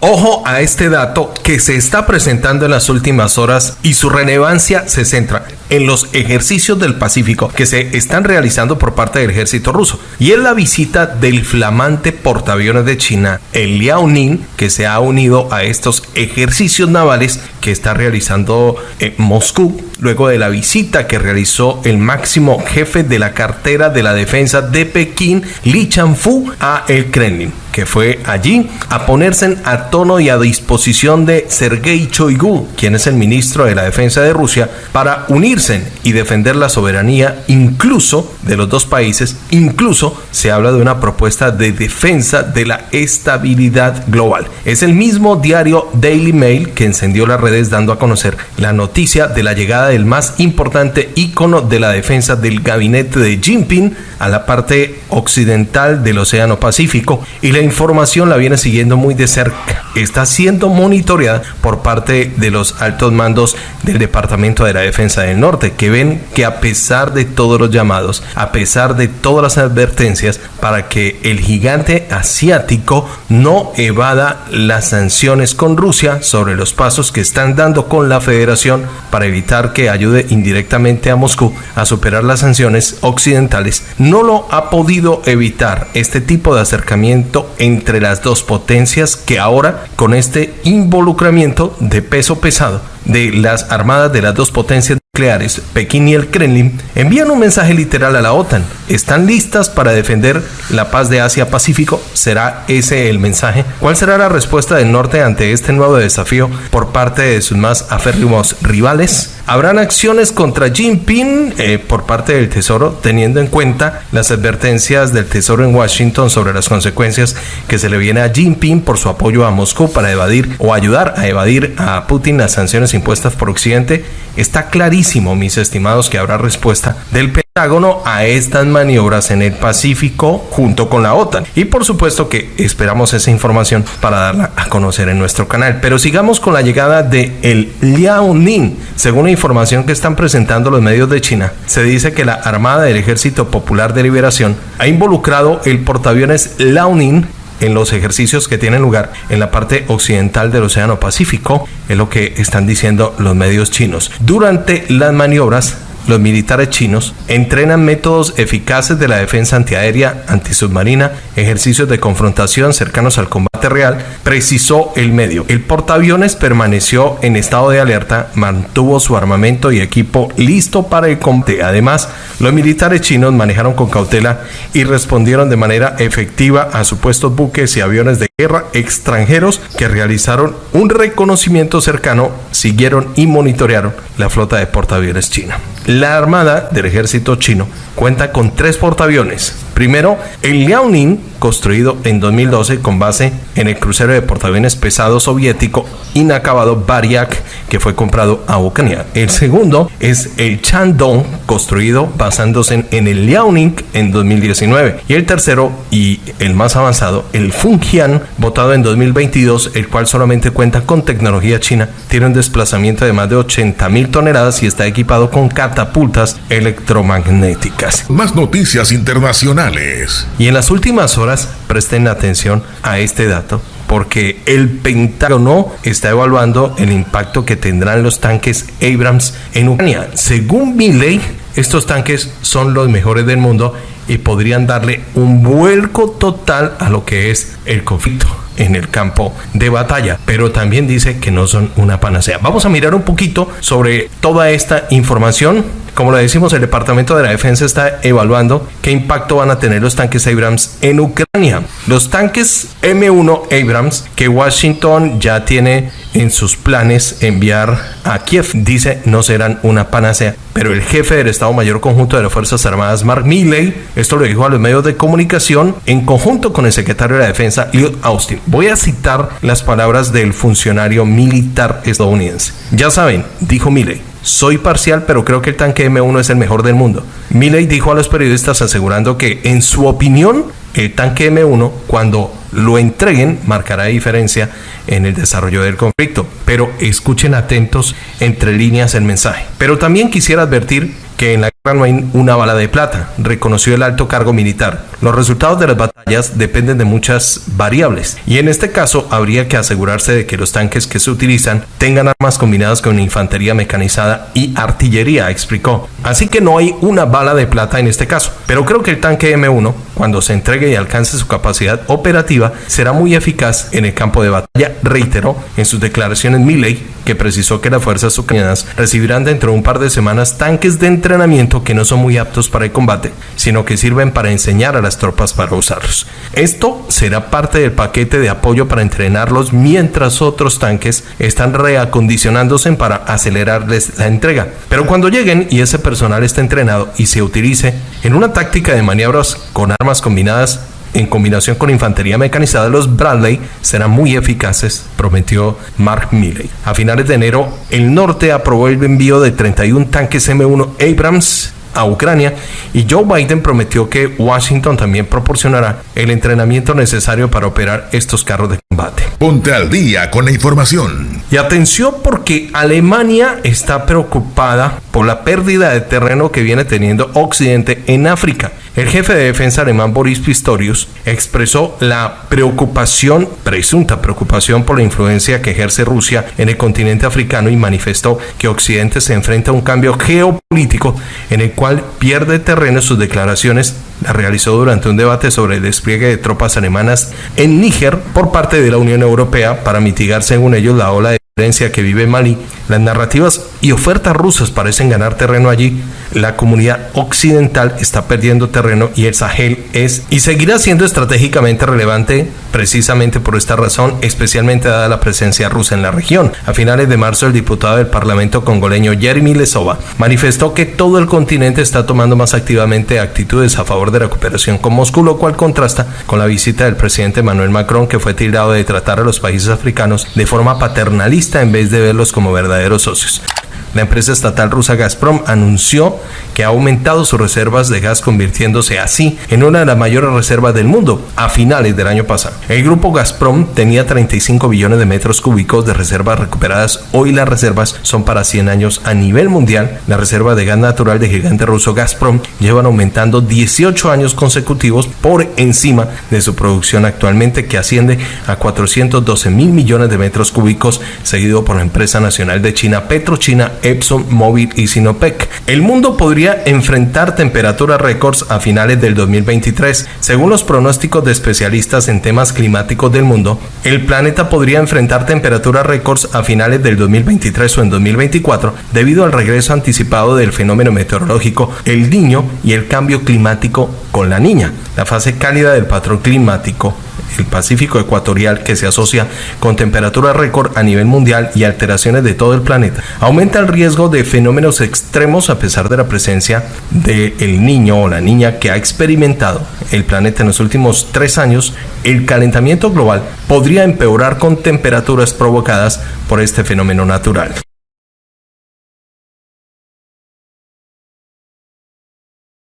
Ojo a este dato que se está presentando en las últimas horas y su relevancia se centra en los ejercicios del Pacífico que se están realizando por parte del ejército ruso. Y es la visita del flamante portaaviones de China, el Liaoning, que se ha unido a estos ejercicios navales que está realizando eh, Moscú luego de la visita que realizó el máximo jefe de la cartera de la defensa de Pekín, Li Chanfu, a el Kremlin que fue allí a ponerse a tono y a disposición de Sergei Choigu, quien es el ministro de la Defensa de Rusia, para unirse y defender la soberanía incluso de los dos países. Incluso se habla de una propuesta de defensa de la estabilidad global. Es el mismo diario Daily Mail que encendió las redes dando a conocer la noticia de la llegada del más importante ícono de la defensa del gabinete de Jinping a la parte occidental del Océano Pacífico y la información la viene siguiendo muy de cerca. Está siendo monitoreada por parte de los altos mandos del Departamento de la Defensa del Norte, que ven que a pesar de todos los llamados, a pesar de todas las advertencias, para que el gigante asiático no evada las sanciones con Rusia sobre los pasos que están dando con la federación para evitar que ayude indirectamente a Moscú a superar las sanciones occidentales, no lo ha podido evitar este tipo de acercamiento entre las dos potencias que ahora con este involucramiento de peso pesado de las armadas de las dos potencias nucleares, Pekín y el Kremlin, envían un mensaje literal a la OTAN. ¿Están listas para defender la paz de Asia-Pacífico? ¿Será ese el mensaje? ¿Cuál será la respuesta del norte ante este nuevo desafío por parte de sus más aférrimos rivales? ¿Habrán acciones contra Jinping eh, por parte del Tesoro, teniendo en cuenta las advertencias del Tesoro en Washington sobre las consecuencias que se le viene a Jinping por su apoyo a Moscú para evadir o ayudar a evadir a Putin las sanciones impuestas por Occidente? Está clarísimo, mis estimados, que habrá respuesta del Pentágono a estas maniobras en el Pacífico junto con la OTAN. Y por supuesto que esperamos esa información para darla a conocer en nuestro canal. Pero sigamos con la llegada de el Liaoning. Según la información que están presentando los medios de China, se dice que la Armada del Ejército Popular de Liberación ha involucrado el portaaviones Liaoning en los ejercicios que tienen lugar en la parte occidental del Océano Pacífico, es lo que están diciendo los medios chinos. Durante las maniobras los militares chinos entrenan métodos eficaces de la defensa antiaérea, antisubmarina, ejercicios de confrontación cercanos al combate real, precisó el medio. El portaaviones permaneció en estado de alerta, mantuvo su armamento y equipo listo para el combate. Además, los militares chinos manejaron con cautela y respondieron de manera efectiva a supuestos buques y aviones de guerra extranjeros que realizaron un reconocimiento cercano, siguieron y monitorearon la flota de portaaviones china. La Armada del Ejército chino cuenta con tres portaaviones. Primero, el Liaoning, construido en 2012 con base en el crucero de portaaviones pesado soviético inacabado Baryak, que fue comprado a Ucrania. El segundo es el Chandong, construido basándose en el Liaoning en 2019. Y el tercero y el más avanzado, el Fungyan, votado en 2022, el cual solamente cuenta con tecnología china, tiene un desplazamiento de más de 80 mil toneladas y está equipado con catapultas electromagnéticas. Más noticias internacionales. Y en las últimas horas, presten atención a este dato porque el Pentágono está evaluando el impacto que tendrán los tanques Abrams en Ucrania. Según Milley, estos tanques son los mejores del mundo y podrían darle un vuelco total a lo que es el conflicto en el campo de batalla, pero también dice que no son una panacea. Vamos a mirar un poquito sobre toda esta información. Como le decimos, el Departamento de la Defensa está evaluando qué impacto van a tener los tanques Abrams en Ucrania. Los tanques M1 Abrams que Washington ya tiene en sus planes enviar a Kiev, dice, no serán una panacea. Pero el jefe del Estado Mayor Conjunto de las Fuerzas Armadas, Mark Milley, esto lo dijo a los medios de comunicación en conjunto con el secretario de la Defensa, Lloyd Austin. Voy a citar las palabras del funcionario militar estadounidense. Ya saben, dijo Milley, soy parcial, pero creo que el tanque M1 es el mejor del mundo. Milley dijo a los periodistas asegurando que, en su opinión, el tanque M1, cuando lo entreguen, marcará diferencia en el desarrollo del conflicto. Pero escuchen atentos entre líneas el mensaje. Pero también quisiera advertir que en la no hay una bala de plata, reconoció el alto cargo militar. Los resultados de las batallas dependen de muchas variables y en este caso habría que asegurarse de que los tanques que se utilizan tengan armas combinadas con infantería mecanizada y artillería, explicó. Así que no hay una bala de plata en este caso, pero creo que el tanque M1, cuando se entregue y alcance su capacidad operativa, será muy eficaz en el campo de batalla, reiteró en sus declaraciones Milley, que precisó que las fuerzas ucranianas recibirán dentro de un par de semanas tanques de entrenamiento que no son muy aptos para el combate, sino que sirven para enseñar a las tropas para usarlos. Esto será parte del paquete de apoyo para entrenarlos mientras otros tanques están reacondicionándose para acelerarles la entrega. Pero cuando lleguen y ese personal esté entrenado y se utilice en una táctica de maniobras con armas combinadas, en combinación con infantería mecanizada, los Bradley serán muy eficaces, prometió Mark Milley. A finales de enero, el norte aprobó el envío de 31 tanques M1 Abrams a Ucrania y Joe Biden prometió que Washington también proporcionará el entrenamiento necesario para operar estos carros de combate. Ponte al día con la información. Y atención porque Alemania está preocupada por la pérdida de terreno que viene teniendo Occidente en África. El jefe de defensa alemán Boris Pistorius expresó la preocupación, presunta preocupación por la influencia que ejerce Rusia en el continente africano y manifestó que Occidente se enfrenta a un cambio geopolítico en el cual pierde terreno. Sus declaraciones la realizó durante un debate sobre el despliegue de tropas alemanas en Níger por parte de la Unión Europea para mitigar, según ellos, la ola de que vive Mali, las narrativas y ofertas rusas parecen ganar terreno allí. La comunidad occidental está perdiendo terreno y el Sahel es y seguirá siendo estratégicamente relevante precisamente por esta razón, especialmente dada la presencia rusa en la región. A finales de marzo, el diputado del Parlamento congoleño Jeremy Lesova manifestó que todo el continente está tomando más activamente actitudes a favor de la cooperación con Moscú, lo cual contrasta con la visita del presidente Manuel Macron, que fue tildado de tratar a los países africanos de forma paternalista en vez de verlos como verdaderos socios. La empresa estatal rusa Gazprom anunció que ha aumentado sus reservas de gas convirtiéndose así en una de las mayores reservas del mundo a finales del año pasado. El grupo Gazprom tenía 35 billones de metros cúbicos de reservas recuperadas. Hoy las reservas son para 100 años a nivel mundial. La reserva de gas natural de gigante ruso Gazprom llevan aumentando 18 años consecutivos por encima de su producción actualmente que asciende a 412 mil millones de metros cúbicos seguido por la empresa nacional de China PetroChina Epson, Mobil y Sinopec. El mundo podría enfrentar temperaturas récords a finales del 2023. Según los pronósticos de especialistas en temas climáticos del mundo, el planeta podría enfrentar temperaturas récords a finales del 2023 o en 2024 debido al regreso anticipado del fenómeno meteorológico El Niño y el cambio climático con la niña, la fase cálida del patrón climático el Pacífico ecuatorial que se asocia con temperatura récord a nivel mundial y alteraciones de todo el planeta, aumenta el riesgo de fenómenos extremos a pesar de la presencia del el niño o la niña que ha experimentado el planeta en los últimos tres años, el calentamiento global podría empeorar con temperaturas provocadas por este fenómeno natural.